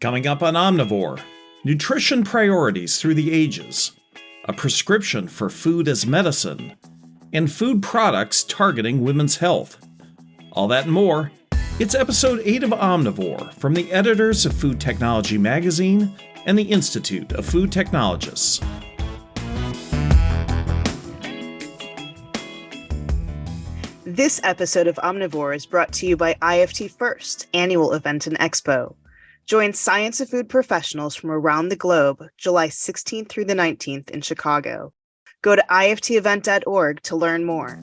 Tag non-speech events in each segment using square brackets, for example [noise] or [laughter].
Coming up on Omnivore Nutrition Priorities Through the Ages, a prescription for food as medicine, and food products targeting women's health. All that and more. It's episode 8 of Omnivore from the editors of Food Technology Magazine and the Institute of Food Technologists. This episode of Omnivore is brought to you by IFT First, annual event and expo. Join science of food professionals from around the globe July 16th through the 19th in Chicago. Go to iftevent.org to learn more.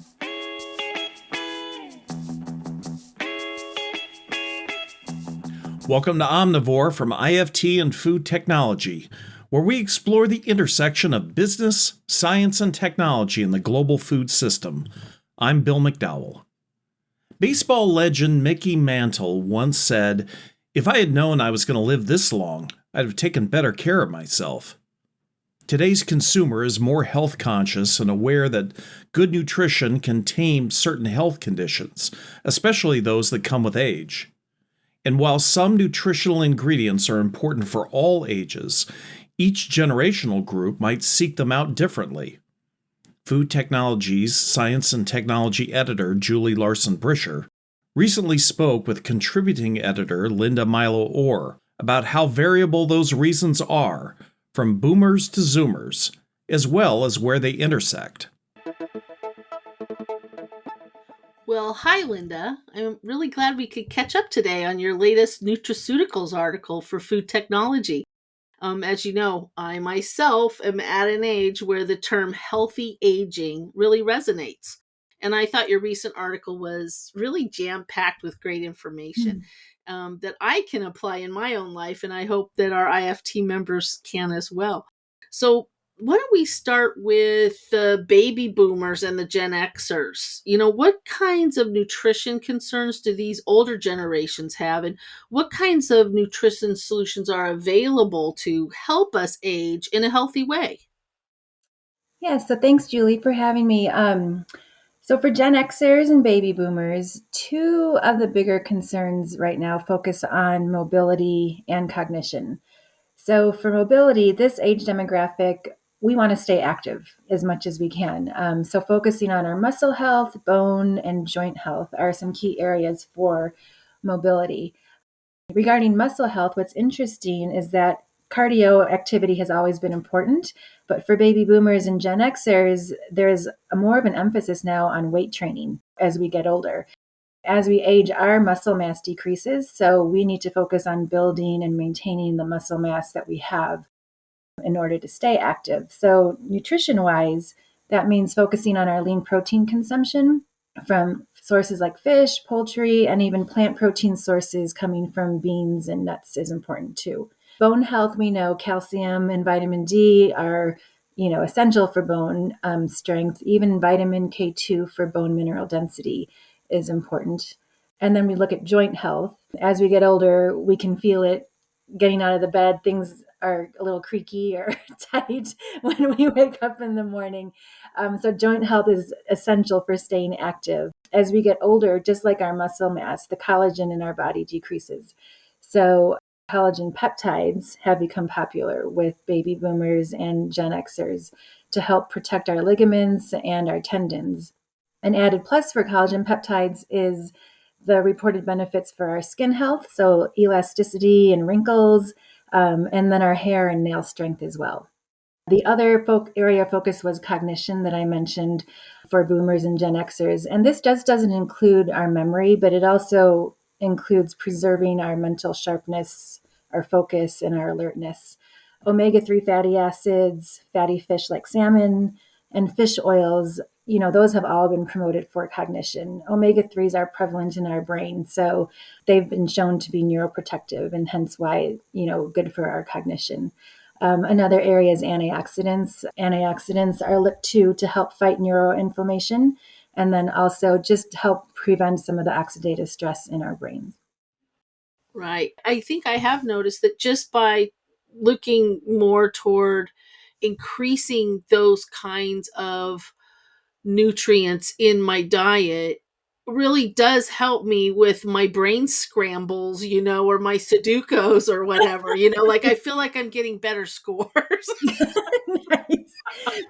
Welcome to Omnivore from IFT and Food Technology, where we explore the intersection of business, science, and technology in the global food system. I'm Bill McDowell. Baseball legend Mickey Mantle once said, If I had known I was going to live this long, I'd have taken better care of myself. Today's consumer is more health conscious and aware that good nutrition can tame certain health conditions, especially those that come with age. And while some nutritional ingredients are important for all ages, each generational group might seek them out differently. Food Technologies Science and Technology editor Julie Larson Bricher recently spoke with contributing editor Linda Milo Ohr about how variable those reasons are, from boomers to zoomers, as well as where they intersect. Well, hi, Linda. I'm really glad we could catch up today on your latest nutraceuticals article for food technology. Um, as you know, I myself am at an age where the term healthy aging really resonates. And I thought your recent article was really jam packed with great information mm. um, that I can apply in my own life. And I hope that our IFT members can as well. So, why don't we start with the baby boomers and the Gen Xers? You know, what kinds of nutrition concerns do these older generations have, and what kinds of nutrition solutions are available to help us age in a healthy way? Yeah, so thanks, Julie, for having me. Um, so, for Gen Xers and baby boomers, two of the bigger concerns right now focus on mobility and cognition. So, for mobility, this age demographic we want to stay active as much as we can. Um, so, focusing on our muscle health, bone, and joint health are some key areas for mobility. Regarding muscle health, what's interesting is that cardio activity has always been important, but for baby boomers and Gen Xers, there's a more of an emphasis now on weight training as we get older. As we age, our muscle mass decreases, so we need to focus on building and maintaining the muscle mass that we have in order to stay active. So, nutrition wise, that means focusing on our lean protein consumption from sources like fish, poultry, and even plant protein sources coming from beans and nuts is important too. Bone health, we know calcium and vitamin D are you know essential for bone um, strength. Even vitamin K2 for bone mineral density is important. And then we look at joint health. As we get older, we can feel it getting out of the bed. Things are a little creaky or [laughs] tight [laughs] when we wake up in the morning. Um, so, joint health is essential for staying active. As we get older, just like our muscle mass, the collagen in our body decreases. So, collagen peptides have become popular with baby boomers and Gen Xers to help protect our ligaments and our tendons. An added plus for collagen peptides is the reported benefits for our skin health, so elasticity and wrinkles, um, and then our hair and nail strength as well. The other area of focus was cognition that I mentioned for boomers and Gen Xers. And this just doesn't include our memory, but it also includes preserving our mental sharpness, our focus, and our alertness. Omega 3 fatty acids, fatty fish like salmon, and fish oils you know, those have all been promoted for cognition. Omega 3s are prevalent in our brain, so they've been shown to be neuroprotective and hence why, you know, good for our cognition. Um, another area is antioxidants. Antioxidants are looked to to help fight neuroinflammation and then also just help prevent some of the oxidative stress in our brains. Right. I think I have noticed that just by looking more toward increasing those kinds of nutrients in my diet really does help me with my brain scrambles, you know, or my Sudokus or whatever. You know, like I feel like I'm getting better scores. [laughs]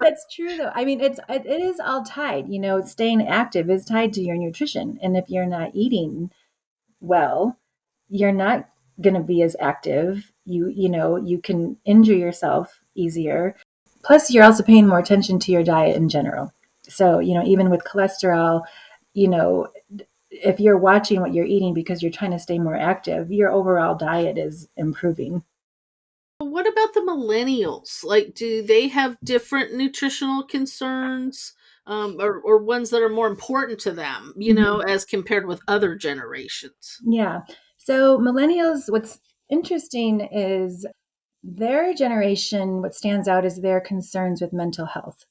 That's true, though. I mean, it's it, it is all tied. You know, staying active is tied to your nutrition, and if you're not eating well, you're not going to be as active. You you know, you can injure yourself easier. Plus, you're also paying more attention to your diet in general. So, you know, even with cholesterol, you know, if you're watching what you're eating because you're trying to stay more active, your overall diet is improving. What about the millennials? Like, do they have different nutritional concerns? Um, or, or ones that are more important to them, you Mm-hmm. know, as compared with other generations. Yeah. So, millennials, what's interesting is their generation, what stands out is their concerns with mental health.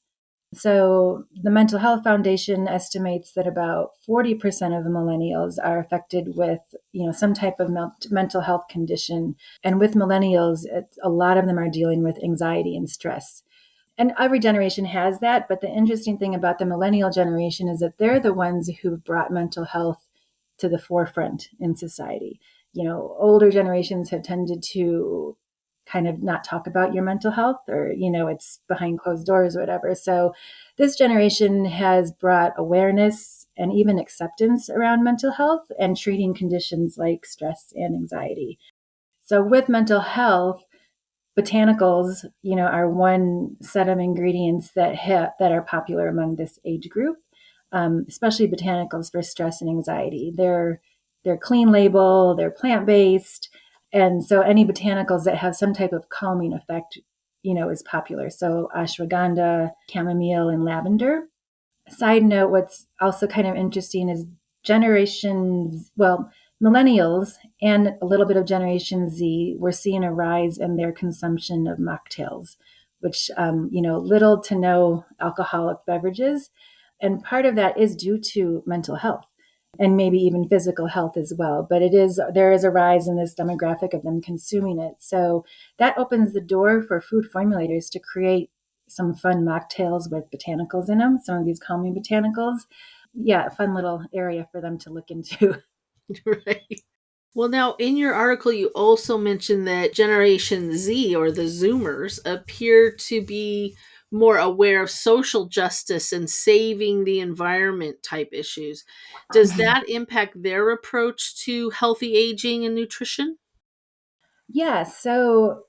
So, the Mental Health Foundation estimates that about 40% of millennials are affected with, you know, some type of mental health condition. And with millennials, a lot of them are dealing with anxiety and stress. And every generation has that. But the interesting thing about the millennial generation is that they're the ones who've brought mental health to the forefront in society. You know, older generations have tended to kind of not talk about your mental health or, you know, it's behind closed doors or whatever. So this generation has brought awareness and even acceptance around mental health and treating conditions like stress and anxiety. So with mental health, botanicals, you know, are one set of ingredients that ha- that are popular among this age group, um, especially botanicals for stress and anxiety. They're they're clean label, they're plant based, and so any botanicals that have some type of calming effect, you know, is popular. So ashwagandha, chamomile, and lavender. Side note: What's also kind of interesting is generations. Well, millennials and a little bit of Generation Z, we're seeing a rise in their consumption of mocktails, which, um, you know, little to no alcoholic beverages. And part of that is due to mental health and maybe even physical health as well. But it is, there is a rise in this demographic of them consuming it. So that opens the door for food formulators to create some fun mocktails with botanicals in them, some of these calming botanicals. Yeah, a fun little area for them to look into. [laughs] right. Well, now in your article, you also mentioned that Generation Z or the Zoomers appear to be more aware of social justice and saving the environment type issues. Does mm-hmm. that impact their approach to healthy aging and nutrition? Yeah, so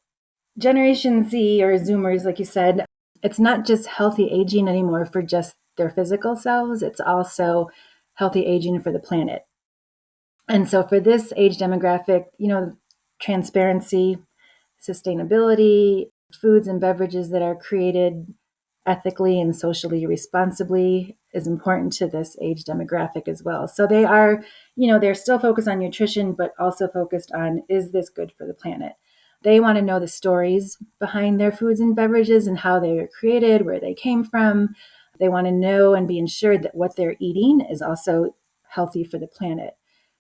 Generation Z or Zoomers, like you said, it's not just healthy aging anymore for just their physical selves, it's also healthy aging for the planet. And so for this age demographic, you know, transparency, sustainability, foods and beverages that are created ethically and socially responsibly is important to this age demographic as well. So they are, you know, they're still focused on nutrition, but also focused on is this good for the planet? They want to know the stories behind their foods and beverages and how they were created, where they came from. They want to know and be ensured that what they're eating is also healthy for the planet.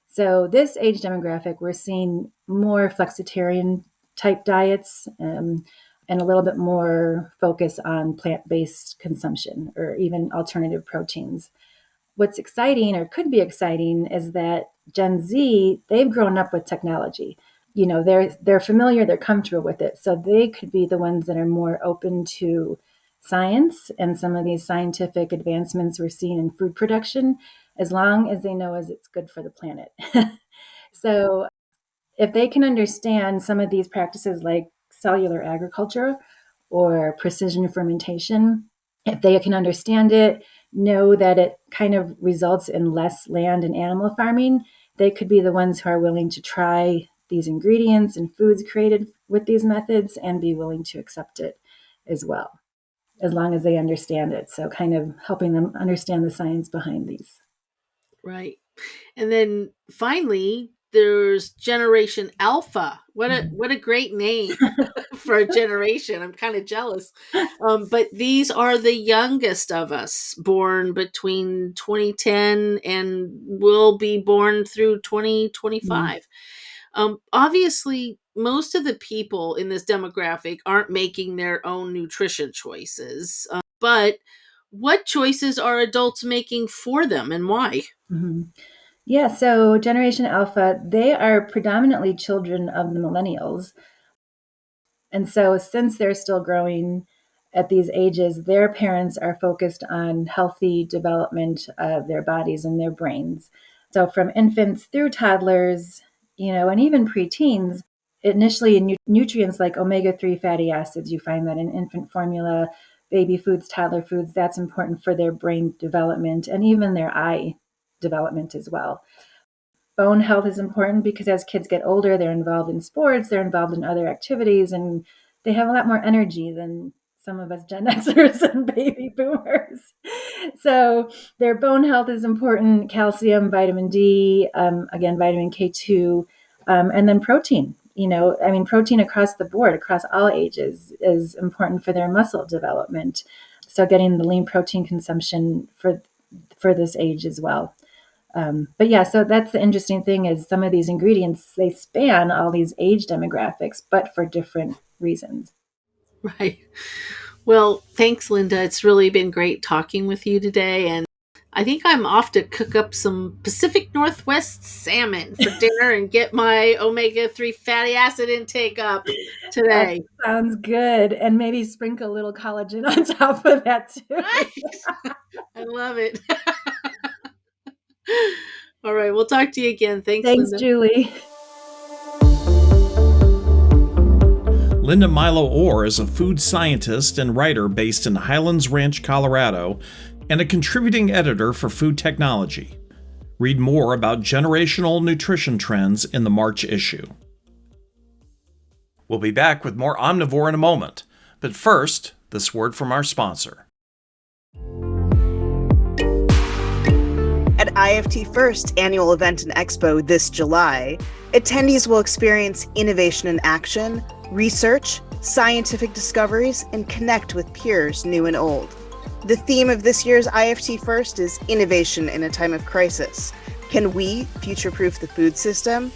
So, this age demographic, we're seeing more flexitarian type diets um, and a little bit more focus on plant based consumption or even alternative proteins. What's exciting or could be exciting is that Gen Z, they've grown up with technology. You know, they're they're familiar, they're comfortable with it. So they could be the ones that are more open to science and some of these scientific advancements we're seeing in food production as long as they know as it's good for the planet. [laughs] so if they can understand some of these practices like cellular agriculture or precision fermentation, if they can understand it, know that it kind of results in less land and animal farming, they could be the ones who are willing to try these ingredients and foods created with these methods and be willing to accept it as well, as long as they understand it. So, kind of helping them understand the science behind these. Right. And then finally, there's Generation Alpha. What a what a great name [laughs] for a generation. I'm kind of jealous. Um, but these are the youngest of us, born between 2010 and will be born through 2025. Um, obviously, most of the people in this demographic aren't making their own nutrition choices, um, but what choices are adults making for them and why? Mm-hmm. Yeah, so Generation Alpha, they are predominantly children of the millennials. And so, since they're still growing at these ages, their parents are focused on healthy development of their bodies and their brains. So, from infants through toddlers, you know, and even preteens, initially nu- nutrients like omega 3 fatty acids, you find that in infant formula, baby foods, toddler foods, that's important for their brain development and even their eye development as well. Bone health is important because as kids get older, they're involved in sports, they're involved in other activities, and they have a lot more energy than some of us Gen [laughs] Xers and baby boomers. [laughs] So their bone health is important, calcium, vitamin D, um, again, vitamin K2, um, and then protein. You know, I mean, protein across the board, across all ages, is important for their muscle development. So getting the lean protein consumption for for this age as well. Um, but yeah, so that's the interesting thing is some of these ingredients they span all these age demographics, but for different reasons. Right. Well, thanks, Linda. It's really been great talking with you today, and I think I'm off to cook up some Pacific Northwest salmon for [laughs] dinner and get my omega 3 fatty acid intake up today. That sounds good. And maybe sprinkle a little collagen [laughs] on top of that too. [laughs] I love it. [laughs] All right, we'll talk to you again. Thanks, Thanks, Linda. Julie. Linda Milo Ohr is a food scientist and writer based in Highlands Ranch, Colorado, and a contributing editor for Food Technology. Read more about generational nutrition trends in the March issue. We'll be back with more Omnivore in a moment, but first, this word from our sponsor. IFT First annual event and expo this July, attendees will experience innovation in action, research, scientific discoveries, and connect with peers new and old. The theme of this year's IFT First is innovation in a time of crisis. Can we future proof the food system?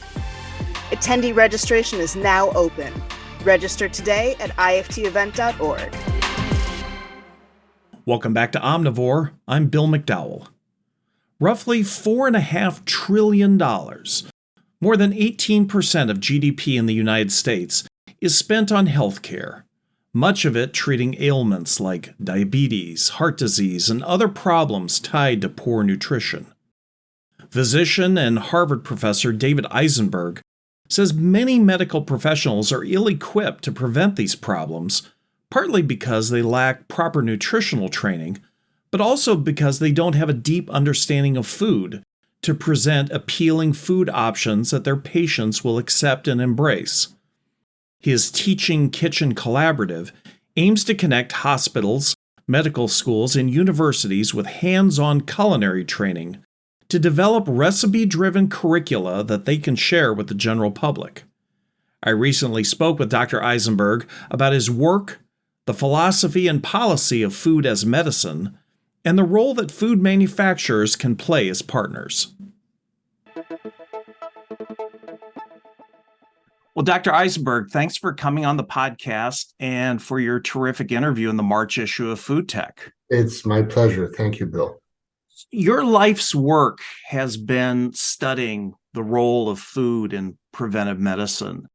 Attendee registration is now open. Register today at iftevent.org. Welcome back to Omnivore. I'm Bill McDowell. Roughly $4.5 trillion, more than 18% of GDP in the United States, is spent on healthcare, much of it treating ailments like diabetes, heart disease, and other problems tied to poor nutrition. Physician and Harvard professor David Eisenberg says many medical professionals are ill equipped to prevent these problems, partly because they lack proper nutritional training, but also because they don't have a deep understanding of food to present appealing food options that their patients will accept and embrace. His Teaching Kitchen Collaborative aims to connect hospitals, medical schools, and universities with hands on culinary training to develop recipe driven curricula that they can share with the general public. I recently spoke with Dr. Eisenberg about his work, the philosophy and policy of food as medicine, and the role that food manufacturers can play as partners. Well, Dr. Eisenberg, thanks for coming on the podcast and for your terrific interview in the March issue of Food Tech. It's my pleasure. Thank you, Bill. Your life's work has been studying the role of food in preventive medicine.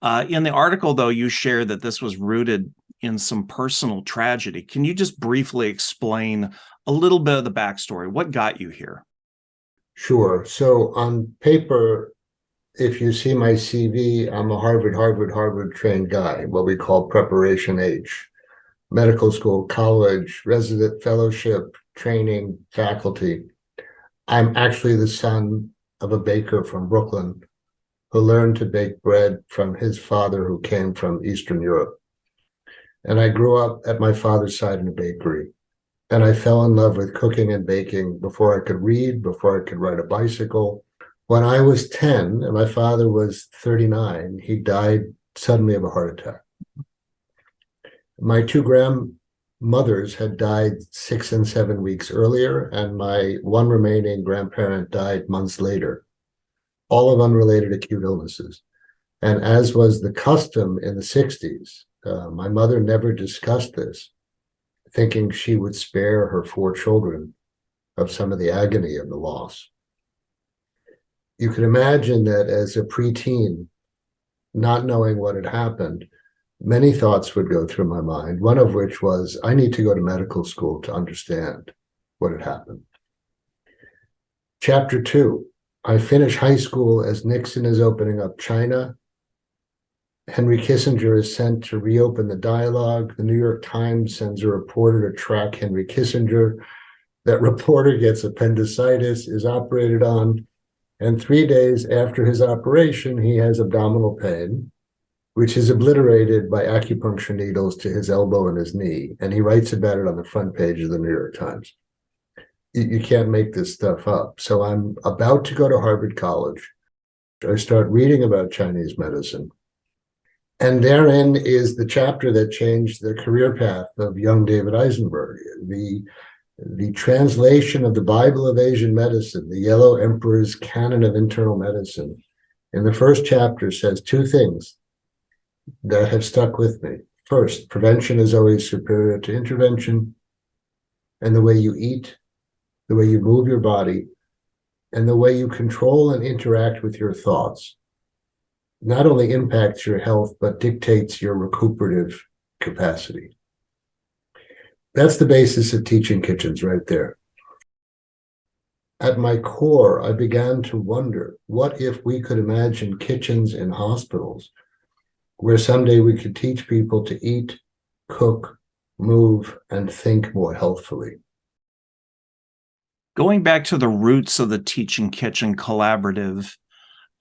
Uh, in the article, though, you share that this was rooted in some personal tragedy. Can you just briefly explain a little bit of the backstory? What got you here? Sure. So, on paper, if you see my CV, I'm a Harvard, Harvard, Harvard trained guy, what we call preparation age, medical school, college, resident fellowship, training, faculty. I'm actually the son of a baker from Brooklyn who learned to bake bread from his father who came from Eastern Europe. And I grew up at my father's side in a bakery. And I fell in love with cooking and baking before I could read, before I could ride a bicycle, when I was 10 and my father was 39, he died suddenly of a heart attack. My two grandmothers had died six and seven weeks earlier, and my one remaining grandparent died months later, all of unrelated acute illnesses. And as was the custom in the 60s, uh, my mother never discussed this. thinking she would spare her four children of some of the agony of the loss. You can imagine that as a preteen, not knowing what had happened, many thoughts would go through my mind, one of which was, I need to go to medical school to understand what had happened. Chapter two, I finish high school as Nixon is opening up China. Henry Kissinger is sent to reopen the dialogue. The New York Times sends a reporter to track Henry Kissinger. That reporter gets appendicitis, is operated on, and three days after his operation, he has abdominal pain, which is obliterated by acupuncture needles to his elbow and his knee. And he writes about it on the front page of the New York Times you can't make this stuff up. So I'm about to go to Harvard College. I start reading about Chinese medicine. And therein is the chapter that changed the career path of young David Eisenberg. The, the translation of the Bible of Asian medicine, the Yellow Emperor's Canon of Internal Medicine, in the first chapter says two things that have stuck with me. First, prevention is always superior to intervention. And the way you eat the way you move your body, and the way you control and interact with your thoughts not only impacts your health, but dictates your recuperative capacity. That's the basis of teaching kitchens right there. At my core, I began to wonder, what if we could imagine kitchens in hospitals where someday we could teach people to eat, cook, move, and think more healthfully? going back to the roots of the Teaching Kitchen Collaborative,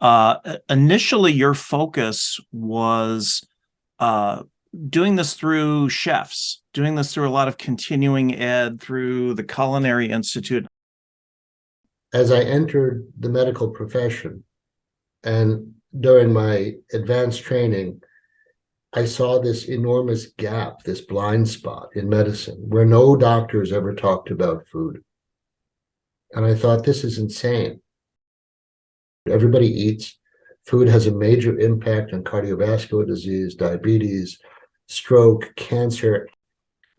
uh, initially your focus was uh, doing this through chefs, doing this through a lot of continuing ed through the Culinary Institute. As I entered the medical profession and during my advanced training, I saw this enormous gap, this blind spot in medicine where no doctors ever talked about food. And I thought, this is insane. Everybody eats. Food has a major impact on cardiovascular disease, diabetes, stroke, cancer.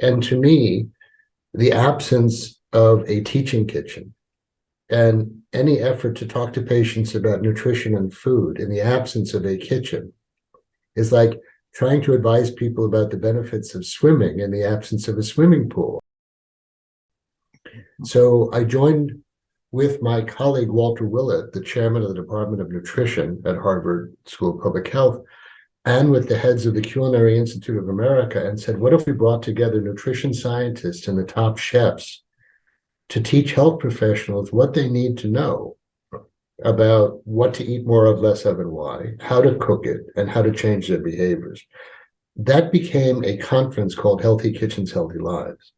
And to me, the absence of a teaching kitchen and any effort to talk to patients about nutrition and food in the absence of a kitchen is like trying to advise people about the benefits of swimming in the absence of a swimming pool. So I joined with my colleague Walter Willett, the chairman of the Department of Nutrition at Harvard School of Public Health, and with the heads of the Culinary Institute of America and said, what if we brought together nutrition scientists and the top chefs to teach health professionals what they need to know about what to eat more of, less of, and why, how to cook it, and how to change their behaviors. That became a conference called Healthy Kitchens, Healthy Lives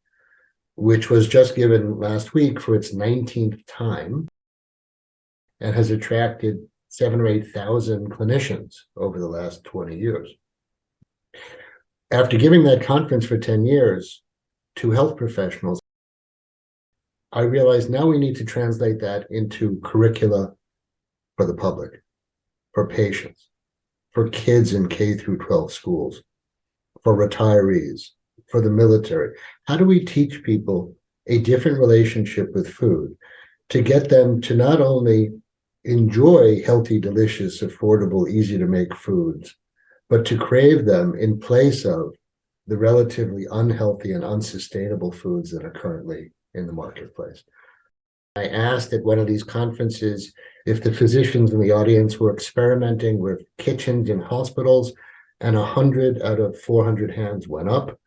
which was just given last week for its 19th time and has attracted seven or 8,000 clinicians over the last 20 years. After giving that conference for 10 years to health professionals, I realized now we need to translate that into curricula for the public, for patients, for kids in K through 12 schools, for retirees, for the military? How do we teach people a different relationship with food to get them to not only enjoy healthy, delicious, affordable, easy to make foods, but to crave them in place of the relatively unhealthy and unsustainable foods that are currently in the marketplace. I asked at one of these conferences if the physicians in the audience were experimenting with kitchens in hospitals, and 100 out of 400 hands went up.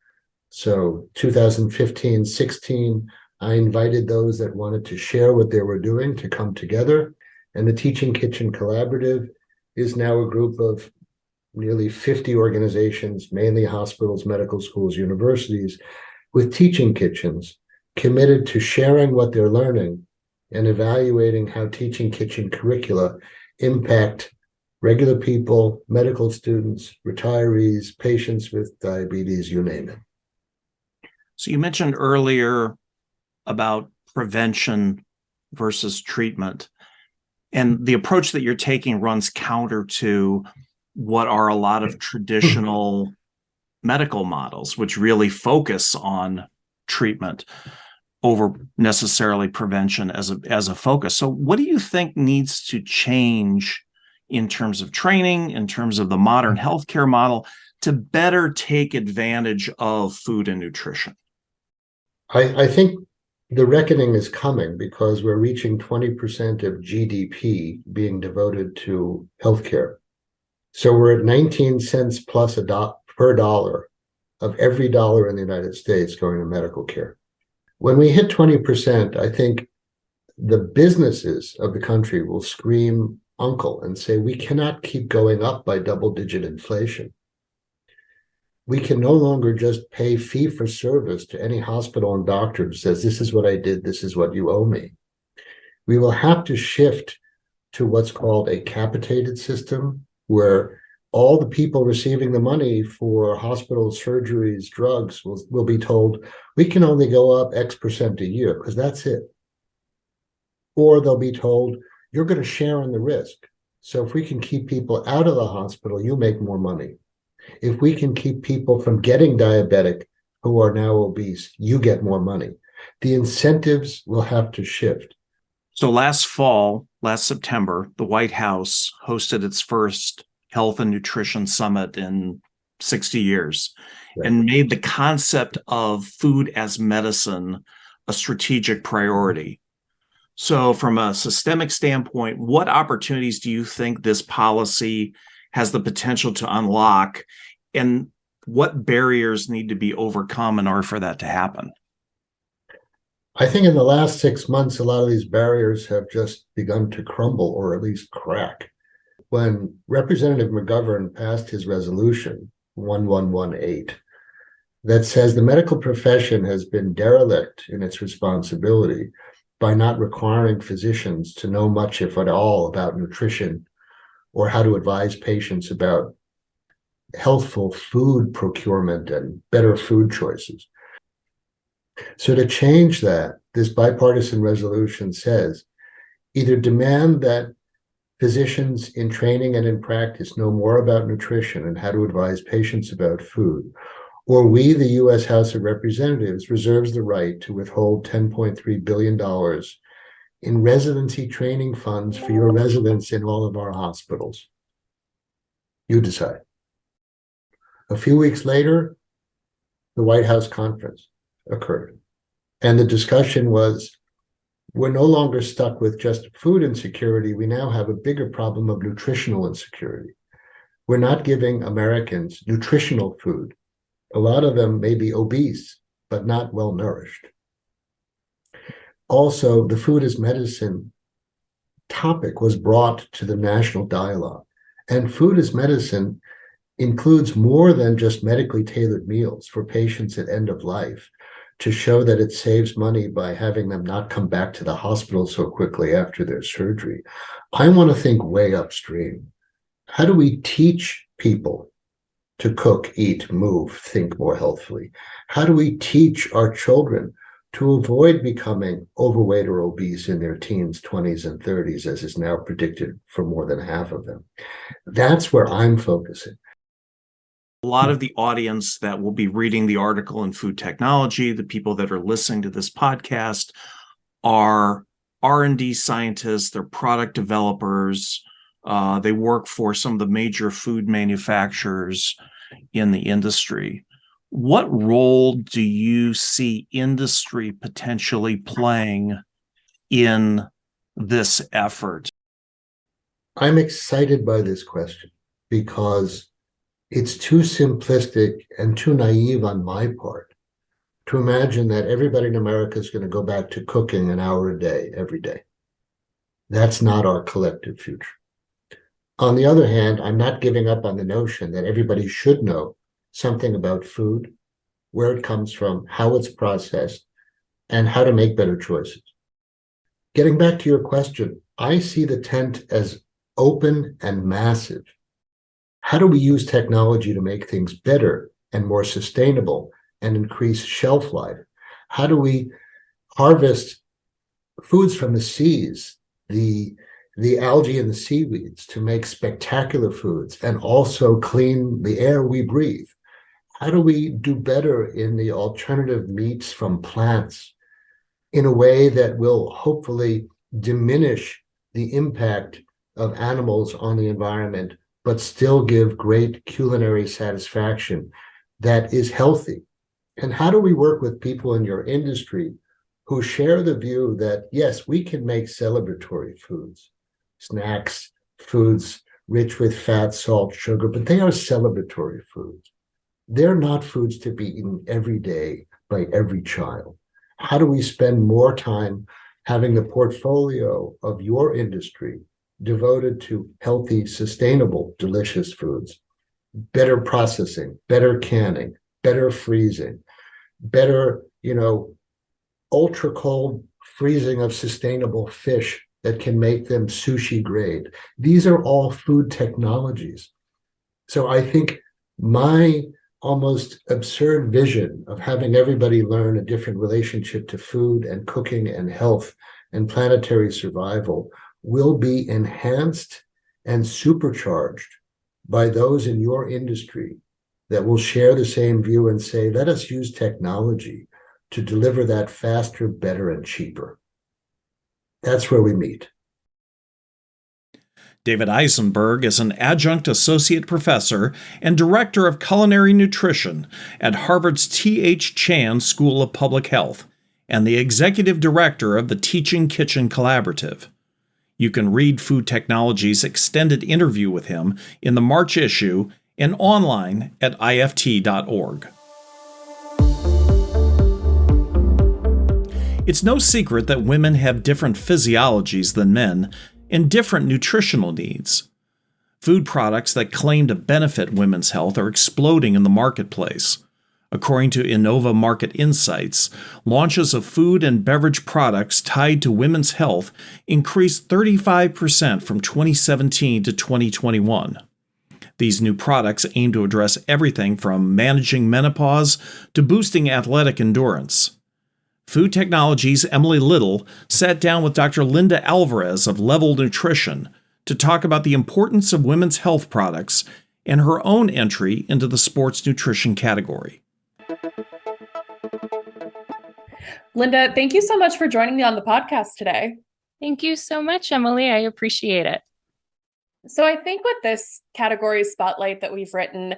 So 2015, 16, I invited those that wanted to share what they were doing to come together. And the Teaching Kitchen Collaborative is now a group of nearly 50 organizations, mainly hospitals, medical schools, universities, with teaching kitchens committed to sharing what they're learning and evaluating how teaching kitchen curricula impact regular people, medical students, retirees, patients with diabetes, you name it. So you mentioned earlier about prevention versus treatment. And the approach that you're taking runs counter to what are a lot of traditional medical models, which really focus on treatment over necessarily prevention as a as a focus. So what do you think needs to change in terms of training, in terms of the modern mm. healthcare model to better take advantage of food and nutrition? I, I think the reckoning is coming because we're reaching 20% of GDP being devoted to healthcare. So we're at 19 cents plus a do per dollar of every dollar in the United States going to medical care. When we hit 20%, I think the businesses of the country will scream uncle and say, we cannot keep going up by double digit inflation. We can no longer just pay fee for service to any hospital and doctor who says, this is what I did, this is what you owe me. We will have to shift to what's called a capitated system, where all the people receiving the money for hospital surgeries, drugs will, will be told, we can only go up X percent a year because that's it. Or they'll be told, you're going to share in the risk. So if we can keep people out of the hospital, you make more money. If we can keep people from getting diabetic who are now obese, you get more money. The incentives will have to shift. So last fall, last September, the White House hosted its first health and nutrition summit in 60 years right. and made the concept of food as medicine a strategic priority. So from a systemic standpoint, what opportunities do you think this policy has the potential to unlock and what barriers need to be overcome in order for that to happen? I think in the last six months, a lot of these barriers have just begun to crumble or at least crack when Representative McGovern passed his resolution 1118 that says the medical profession has been derelict in its responsibility by not requiring physicians to know much, if at all, about nutrition or how to advise patients about healthful food procurement and better food choices. So to change that, this bipartisan resolution says either demand that Physicians in training and in practice know more about nutrition and how to advise patients about food. Or we, the U.S. House of Representatives, reserves the right to withhold $10.3 billion in residency training funds for your residents in all of our hospitals. You decide. A few weeks later, the White House conference occurred. And the discussion was we're no longer stuck with just food insecurity. We now have a bigger problem of nutritional insecurity. We're not giving Americans nutritional food. A lot of them may be obese, but not well nourished. Also, the food as medicine topic was brought to the national dialogue. And food as medicine includes more than just medically tailored meals for patients at end of life to show that it saves money by having them not come back to the hospital so quickly after their surgery. I want to think way upstream. How do we teach people to cook, eat, move, think more healthfully? How do we teach our children to avoid becoming overweight or obese in their teens, 20s, and 30s, as is now predicted for more than half of them? That's where I'm focusing a lot of the audience that will be reading the article in food technology the people that are listening to this podcast are r&d scientists they're product developers uh, they work for some of the major food manufacturers in the industry what role do you see industry potentially playing in this effort i'm excited by this question because it's too simplistic and too naive on my part to imagine that everybody in America is going to go back to cooking an hour a day every day. That's not our collective future. On the other hand, I'm not giving up on the notion that everybody should know something about food, where it comes from, how it's processed, and how to make better choices. Getting back to your question, I see the tent as open and massive how do we use technology to make things better and more sustainable and increase shelf life? How do we harvest foods from the seas, the, the algae and the seaweeds to make spectacular foods and also clean the air we breathe? How do we do better in the alternative meats from plants in a way that will hopefully diminish the impact of animals on the environment, but still give great culinary satisfaction that is healthy? And how do we work with people in your industry who share the view that, yes, we can make celebratory foods, snacks, foods rich with fat, salt, sugar, but they are celebratory foods. They're not foods to be eaten every day by every child. How do we spend more time having the portfolio of your industry devoted to healthy, sustainable, delicious foods, better processing, better canning, better freezing, better, you know, ultra cold freezing of sustainable fish that can make them sushi grade. These are all food technologies. So I think my almost absurd vision of having everybody learn a different relationship to food and cooking and health and planetary survival will be enhanced and supercharged by those in your industry that will share the same view and say, let us use technology to deliver that faster, better, and cheaper. That's where we meet. David Eisenberg is an adjunct associate professor and director of culinary nutrition at Harvard's T.H. Chan School of Public Health and the executive director of the Teaching Kitchen Collaborative. You can read Food Technology's extended interview with him in the March issue and online at ift.org. It's no secret that women have different physiologies than men and different nutritional needs. Food products that claim to benefit women's health are exploding in the marketplace. According to Innova Market Insights, launches of food and beverage products tied to women's health increased 35% from 2017 to 2021. These new products aim to address everything from managing menopause to boosting athletic endurance. Food Technologies' Emily Little sat down with Dr. Linda Alvarez of Level Nutrition to talk about the importance of women's health products and her own entry into the sports nutrition category. Linda, thank you so much for joining me on the podcast today. Thank you so much, Emily. I appreciate it. So, I think with this category spotlight that we've written,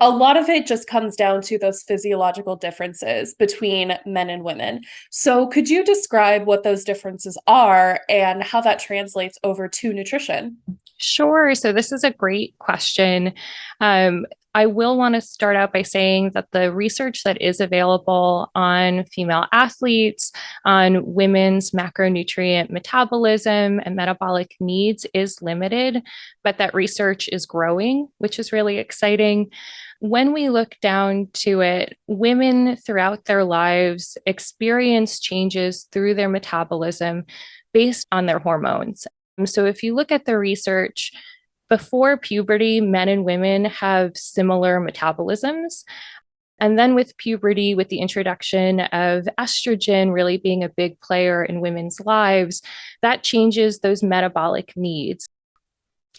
a lot of it just comes down to those physiological differences between men and women. So, could you describe what those differences are and how that translates over to nutrition? Sure. So, this is a great question. Um, I will want to start out by saying that the research that is available on female athletes, on women's macronutrient metabolism and metabolic needs is limited, but that research is growing, which is really exciting. When we look down to it, women throughout their lives experience changes through their metabolism based on their hormones. So if you look at the research, before puberty, men and women have similar metabolisms. And then with puberty, with the introduction of estrogen really being a big player in women's lives, that changes those metabolic needs.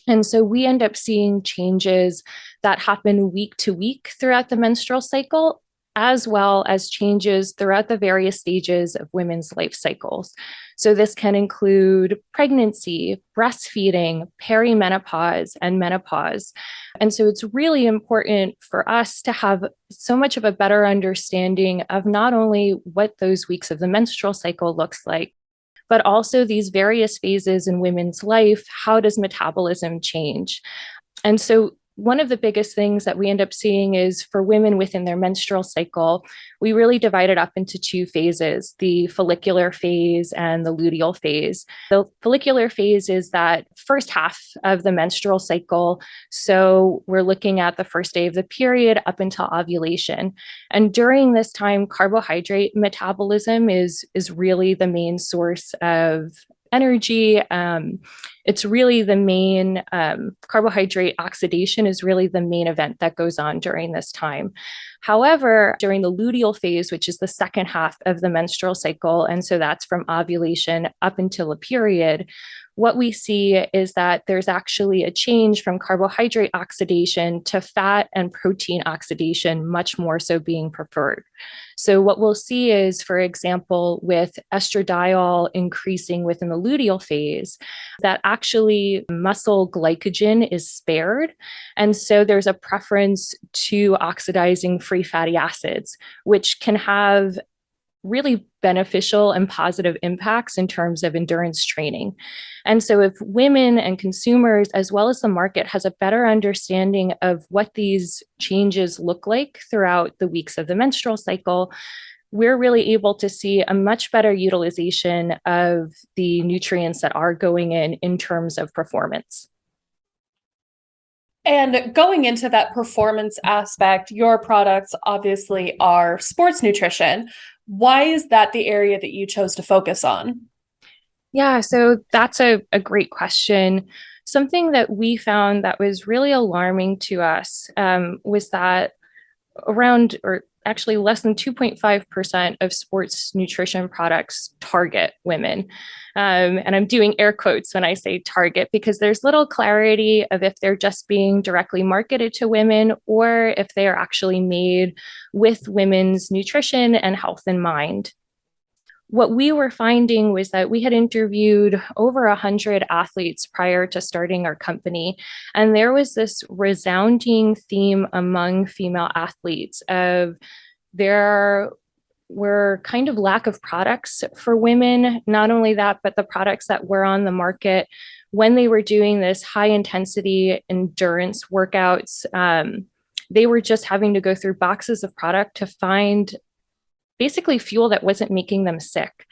And so we end up seeing changes that happen week to week throughout the menstrual cycle as well as changes throughout the various stages of women's life cycles. So, this can include pregnancy, breastfeeding, perimenopause, and menopause. And so, it's really important for us to have so much of a better understanding of not only what those weeks of the menstrual cycle looks like, but also these various phases in women's life. How does metabolism change? And so, one of the biggest things that we end up seeing is for women within their menstrual cycle, we really divide it up into two phases the follicular phase and the luteal phase. The follicular phase is that first half of the menstrual cycle. So we're looking at the first day of the period up until ovulation. And during this time, carbohydrate metabolism is, is really the main source of energy. Um, it's really the main um, carbohydrate oxidation is really the main event that goes on during this time. However, during the luteal phase, which is the second half of the menstrual cycle, and so that's from ovulation up until a period, what we see is that there's actually a change from carbohydrate oxidation to fat and protein oxidation, much more so being preferred. So what we'll see is, for example, with estradiol increasing within the luteal phase, that actually muscle glycogen is spared. And so there's a preference to oxidizing free fatty acids, which can have really beneficial and positive impacts in terms of endurance training. And so if women and consumers, as well as the market, has a better understanding of what these changes look like throughout the weeks of the menstrual cycle, we're really able to see a much better utilization of the nutrients that are going in in terms of performance. And going into that performance aspect, your products obviously are sports nutrition. Why is that the area that you chose to focus on? Yeah, so that's a, a great question. Something that we found that was really alarming to us um, was that around, or actually less than 2.5% of sports nutrition products target women. Um, and I'm doing air quotes when I say target because there's little clarity of if they're just being directly marketed to women or if they are actually made with women's nutrition and health in mind what we were finding was that we had interviewed over 100 athletes prior to starting our company. And there was this resounding theme among female athletes of there were kind of lack of products for women. Not only that, but the products that were on the market when they were doing this high intensity endurance workouts, um, they were just having to go through boxes of product to find basically fuel that wasn't making them sick.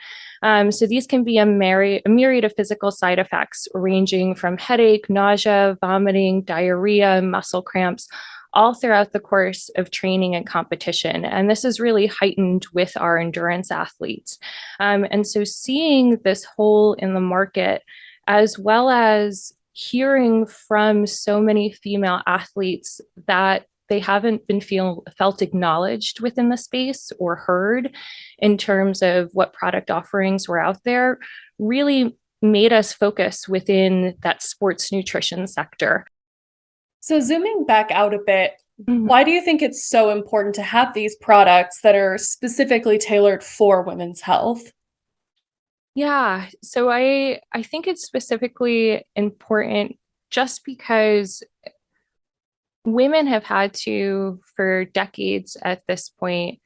Um, so these can be a, myri a myriad of physical side effects ranging from headache, nausea, vomiting, diarrhea, muscle cramps, all throughout the course of training and competition. And this is really heightened with our endurance athletes. Um, and so seeing this hole in the market, as well as hearing from so many female athletes that they haven't been feel felt acknowledged within the space or heard in terms of what product offerings were out there really made us focus within that sports nutrition sector. So zooming back out a bit, mm-hmm. why do you think it's so important to have these products that are specifically tailored for women's health? Yeah, so I I think it's specifically important just because women have had to, for decades at this point,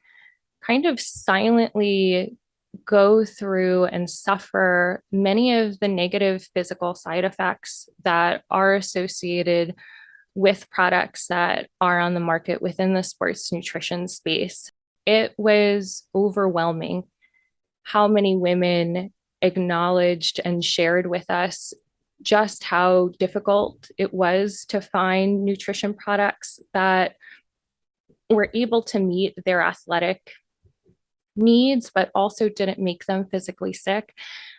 kind of silently go through and suffer many of the negative physical side effects that are associated with products that are on the market within the sports nutrition space. It was overwhelming how many women acknowledged and shared with us just how difficult it was to find nutrition products that were able to meet their athletic needs, but also didn't make them physically sick.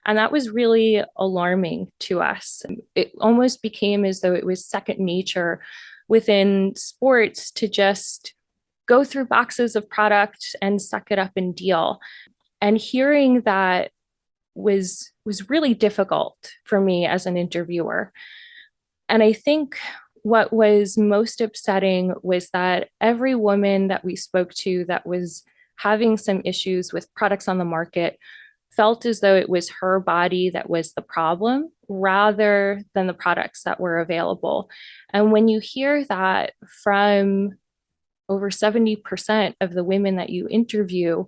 And that was really alarming to us. It almost became as though it was second nature within sports to just go through boxes of product and suck it up and deal. And hearing that was was really difficult for me as an interviewer. And I think what was most upsetting was that every woman that we spoke to that was having some issues with products on the market felt as though it was her body that was the problem rather than the products that were available. And when you hear that from over 70% of the women that you interview,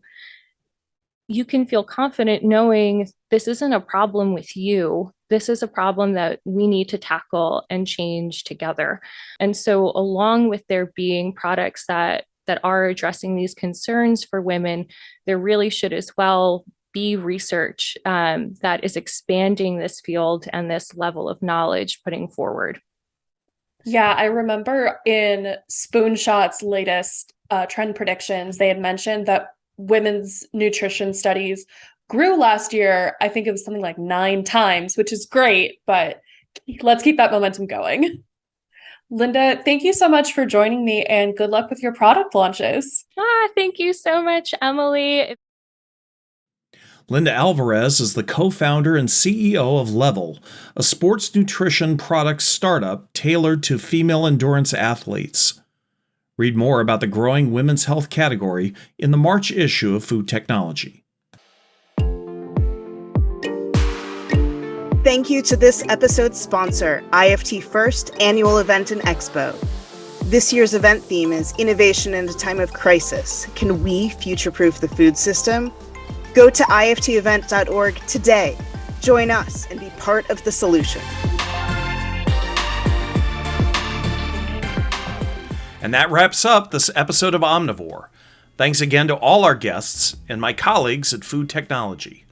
you can feel confident knowing this isn't a problem with you. This is a problem that we need to tackle and change together. And so along with there being products that that are addressing these concerns for women, there really should as well be research um, that is expanding this field and this level of knowledge putting forward. Yeah, I remember in Spoonshot's latest uh, trend predictions, they had mentioned that women's nutrition studies grew last year. I think it was something like nine times, which is great, but let's keep that momentum going. Linda, thank you so much for joining me and good luck with your product launches. Ah, thank you so much, Emily. Linda Alvarez is the co founder and CEO of Level, a sports nutrition products startup tailored to female endurance athletes. Read more about the growing women's health category in the March issue of Food Technology. Thank you to this episode's sponsor, IFT First Annual Event and Expo. This year's event theme is Innovation in a Time of Crisis. Can we future proof the food system? Go to iftevent.org today. Join us and be part of the solution. And that wraps up this episode of Omnivore. Thanks again to all our guests and my colleagues at Food Technology.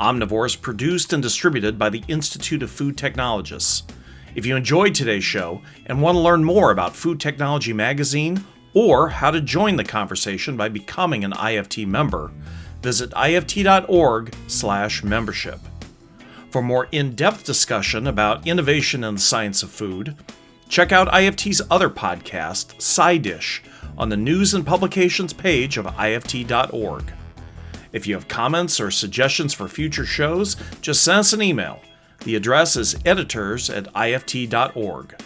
Omnivore is produced and distributed by the Institute of Food Technologists. If you enjoyed today's show and want to learn more about Food Technology Magazine or how to join the conversation by becoming an IFT member, visit ift.org/membership. For more in-depth discussion about innovation in the science of food, check out IFT's other podcast, SciDish, on the news and publications page of ift.org. If you have comments or suggestions for future shows, just send us an email. The address is editors at ift.org.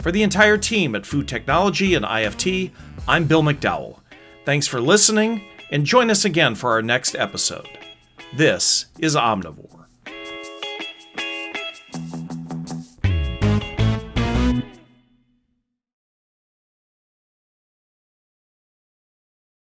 For the entire team at Food Technology and IFT, I'm Bill McDowell. Thanks for listening, and join us again for our next episode. This is Omnivore.